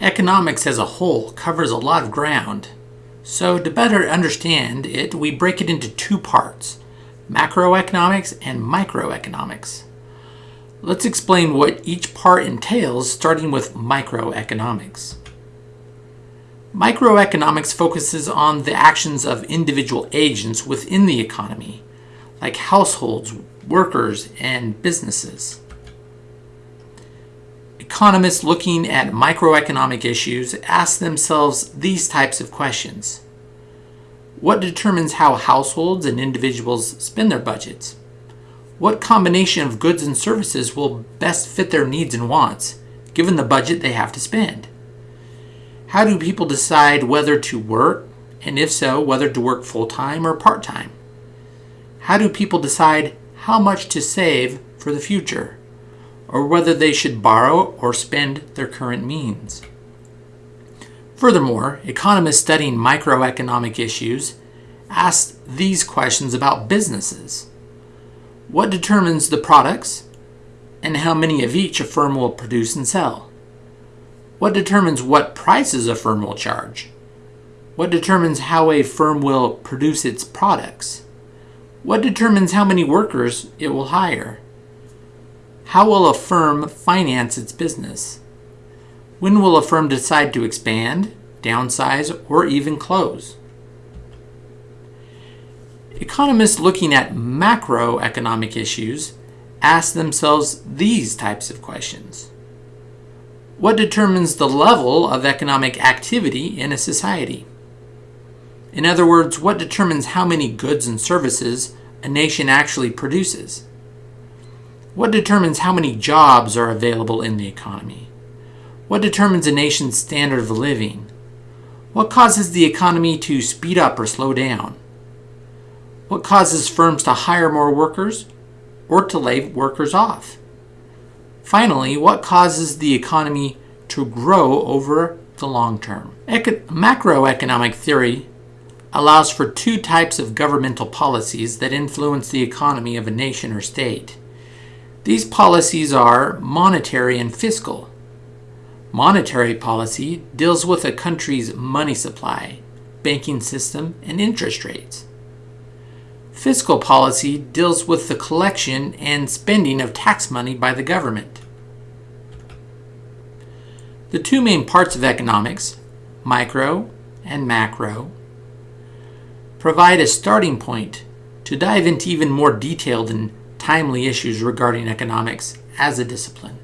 Economics as a whole covers a lot of ground. So to better understand it, we break it into two parts, macroeconomics and microeconomics. Let's explain what each part entails, starting with microeconomics. Microeconomics focuses on the actions of individual agents within the economy, like households, workers, and businesses. Economists looking at microeconomic issues ask themselves these types of questions. What determines how households and individuals spend their budgets? What combination of goods and services will best fit their needs and wants, given the budget they have to spend? How do people decide whether to work, and if so, whether to work full time or part time? How do people decide how much to save for the future, or whether they should borrow or spend their current means? Furthermore, economists studying microeconomic issues ask these questions about businesses. What determines the products and how many of each a firm will produce and sell? What determines what prices a firm will charge? What determines how a firm will produce its products? What determines how many workers it will hire? How will a firm finance its business? When will a firm decide to expand, downsize, or even close? Economists looking at macroeconomic issues ask themselves these types of questions. What determines the level of economic activity in a society? In other words, what determines how many goods and services a nation actually produces? What determines how many jobs are available in the economy? What determines a nation's standard of living? What causes the economy to speed up or slow down? What causes firms to hire more workers or to lay workers off? Finally, what causes the economy to grow over the long term? Eco- macroeconomic theory allows for two types of governmental policies that influence the economy of a nation or state. These policies are monetary and fiscal. Monetary policy deals with a country's money supply, banking system, and interest rates. Fiscal policy deals with the collection and spending of tax money by the government. The two main parts of economics, micro and macro, provide a starting point to dive into even more detailed and timely issues regarding economics as a discipline.